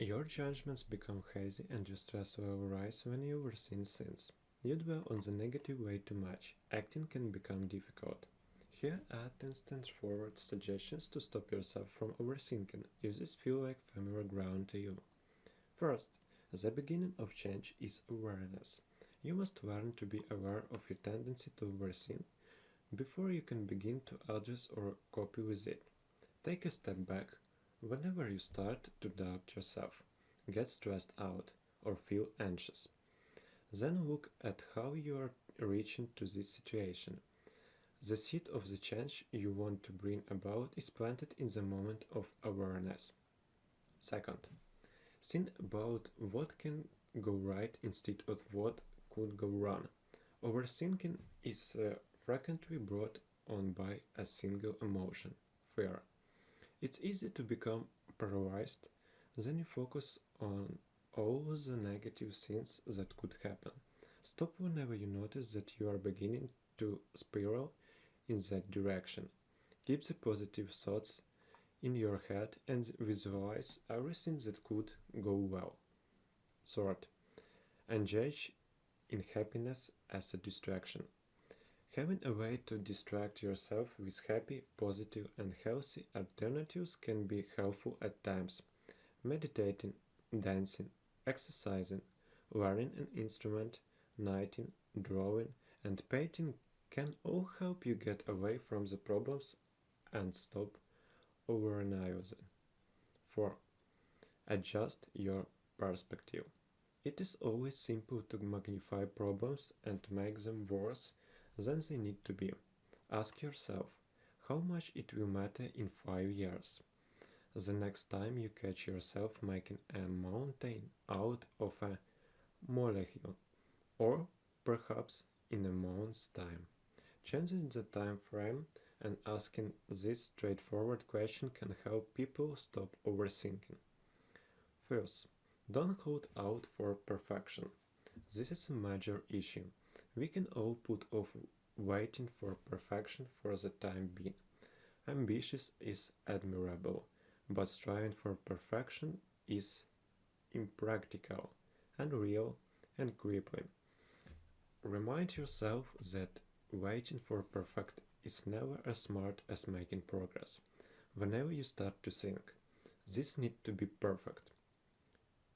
Your judgments become hazy and your stress will rise when you overthink things. You dwell on the negative way too much. Acting can become difficult. Here are 10 straightforward suggestions to stop yourself from overthinking if this feel like familiar ground to you. First, the beginning of change is awareness. You must learn to be aware of your tendency to overthink before you can begin to address or copy with it. Take a step back whenever you start to doubt yourself, get stressed out, or feel anxious. Then look at how you are reaching to this situation. The seed of the change you want to bring about is planted in the moment of awareness. Second, think about what can go right instead of what could go wrong. Overthinking is uh, frequently brought on by a single emotion, fear. It's easy to become paralyzed, then you focus on all the negative things that could happen. Stop whenever you notice that you are beginning to spiral in that direction. Keep the positive thoughts in your head and visualize everything that could go well. Third, engage in happiness as a distraction. Having a way to distract yourself with happy, positive, and healthy alternatives can be helpful at times. Meditating, dancing, exercising, learning an instrument, knitting, drawing, and painting can all help you get away from the problems and stop overanalyzing. 4. Adjust your perspective. It is always simple to magnify problems and make them worse than they need to be. Ask yourself how much it will matter in 5 years. The next time you catch yourself making a mountain out of a molehill, or perhaps in a month's time. Changing the time frame and asking this straightforward question can help people stop overthinking. First, don't hold out for perfection. This is a major issue. We can all put off waiting for perfection for the time being. Ambitious is admirable, but striving for perfection is impractical, unreal, and crippling. Remind yourself that waiting for perfect is never as smart as making progress. Whenever you start to think, this need to be perfect.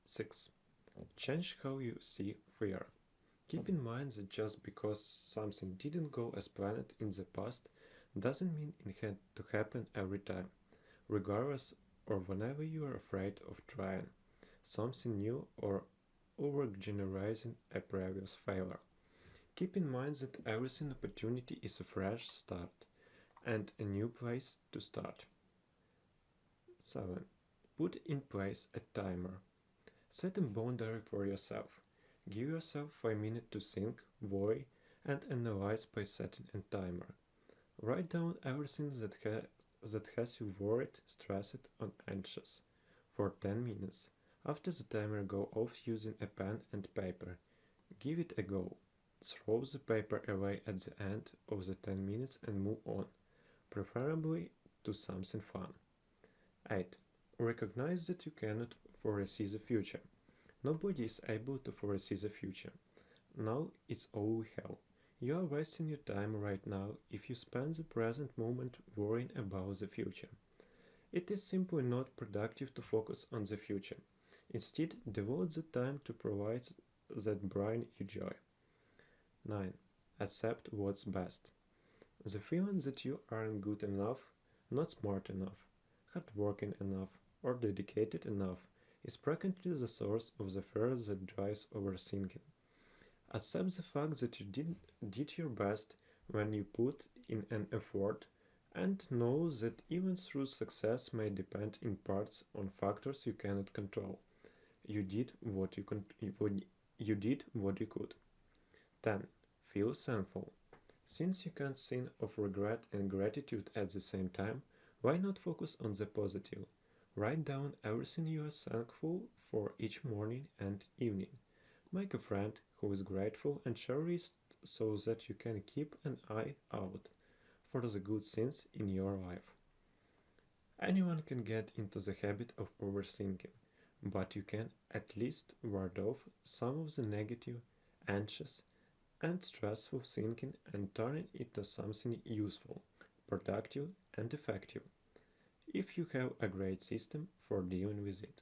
6. Change how you see fear. Keep in mind that just because something didn't go as planned in the past doesn't mean it had to happen every time, regardless or whenever you are afraid of trying something new or over-generalizing a previous failure. Keep in mind that every opportunity is a fresh start and a new place to start. 7. Put in place a timer. Set a boundary for yourself. Give yourself 5 minutes to think, worry, and analyze by setting a timer. Write down everything that, ha that has you worried, stressed, or anxious for 10 minutes. After the timer go off using a pen and paper, give it a go. Throw the paper away at the end of the 10 minutes and move on, preferably to something fun. 8. Recognize that you cannot foresee the future. Nobody is able to foresee the future. Now it's all we have. You are wasting your time right now if you spend the present moment worrying about the future. It is simply not productive to focus on the future. Instead, devote the time to provide that bring you joy. 9. Accept what's best. The feeling that you aren't good enough, not smart enough, hardworking enough, or dedicated enough is frequently the source of the fear that drives overthinking. Accept the fact that you did, did your best when you put in an effort and know that even through success may depend in parts on factors you cannot control. You did what you, con- you did what you could. 10. Feel thankful. Since you can't think of regret and gratitude at the same time, why not focus on the positive? Write down everything you are thankful for each morning and evening. Make a friend who is grateful and cherished so that you can keep an eye out for the good things in your life. Anyone can get into the habit of overthinking, but you can at least ward off some of the negative, anxious and stressful thinking and turn it into something useful, productive and effective if you have a great system for dealing with it.